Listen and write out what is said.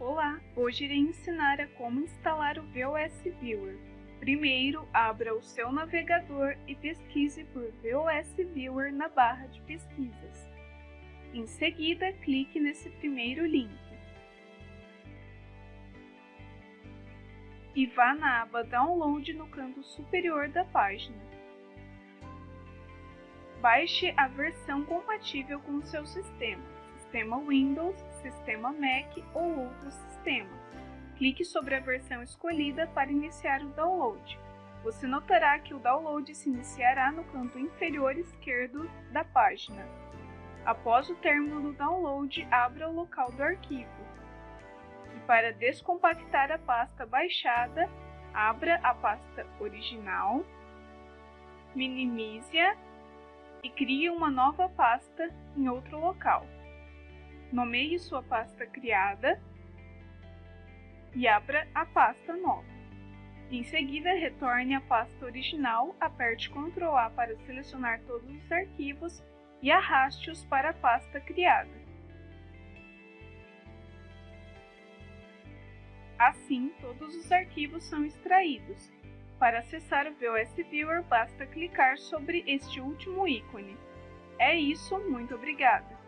Olá, hoje irei ensinar a como instalar o VOS Viewer. Primeiro, abra o seu navegador e pesquise por VOS Viewer na barra de pesquisas. Em seguida, clique nesse primeiro link. E vá na aba Download no canto superior da página. Baixe a versão compatível com o seu sistema sistema Windows, sistema Mac ou outro sistema. Clique sobre a versão escolhida para iniciar o download. Você notará que o download se iniciará no canto inferior esquerdo da página. Após o término do download, abra o local do arquivo. E para descompactar a pasta baixada, abra a pasta original, minimize-a e crie uma nova pasta em outro local nomeie sua pasta criada e abra a pasta nova. Em seguida, retorne à pasta original, aperte Ctrl A para selecionar todos os arquivos e arraste-os para a pasta criada. Assim, todos os arquivos são extraídos. Para acessar o VOS Viewer, basta clicar sobre este último ícone. É isso, muito obrigada!